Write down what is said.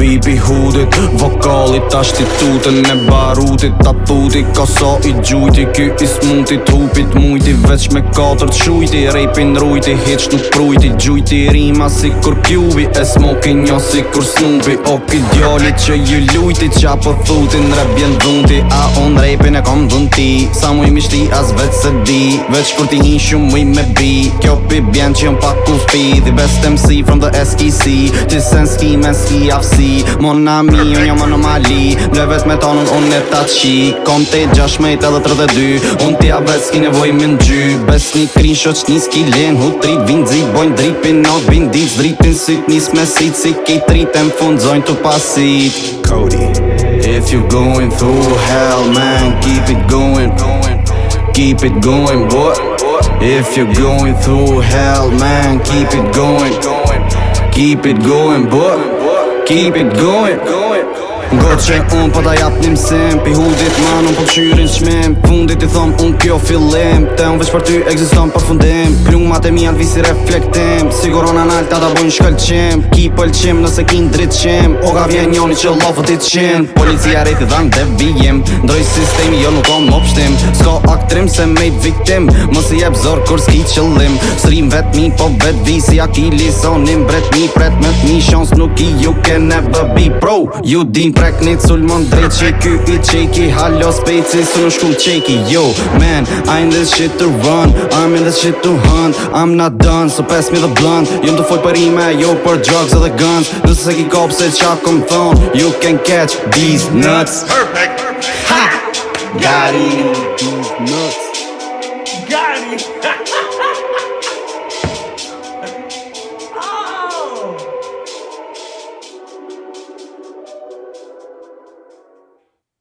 Vipi hudit, vokalit ashtitutën e barutit të kosa i gjujti Ky i smutit, hupit mujti Veç me katërt shujti, rejpin rujti Hitsh nuk prujti, gjujti rima si kur kjubi E smoki njo si kur snupi Oki djali që ju lujti Qa për po thutin, rebjen dhunti A on lejpin e kom dhun ti Sa mu i mishti as vet se di Vec kur ti një shumë mu i me bi Kjo pi bjen që jom pak ku fi The best MC from the SEC Ti sen ski men ski afsi Mon ami un jom anomali Mle vet me tonun un e ta qi Kom te gjash me te dhe tërde dy Un ti a vet ski nevoj me ngy Bes një krin shot qni ski len Hutri vin zi bojn dripin no bin diz Dripin sit nis me sit Si ki tritem fund zojn tu pasit Cody If you going through hell man grind, keep it going, keep it going, boy. If you're going through hell, man, keep it going, keep it going, boy. Keep it going. Ngoj që unë pa da japë një mësim Pi hudit man unë po qyrin po qmim Fundit i thom unë kjo fillim Te unë veç për ty egziston për fundim Plungmat e mi janë visi reflektim Sigurona në alta da bojnë shkëllqim Ki pëlqim nëse kin dritqim O ka vjen njoni që lofë ti Policia rejti dhan dhe vijim Ndroj sistemi jo nuk om opshtim Sko aktrim se me i viktim Mësi jeb zor kur s'ki qëllim Srim vet mi po vet vi si akili lisonim bret mi pret me t'mi Shons nuk i ju ke never be pro You din prek një culmon drejt që ky i qeki Halo spejci së në shkull qeki Yo, man, I'm in this shit to run I'm in this shit to hunt I'm not done, so pass me the blunt Jum të foj për ime, jo për drugs edhe guns Nëse se ki kopë se qa kom thon You can catch these nuts Perfect, perfect, ha Got it, these nuts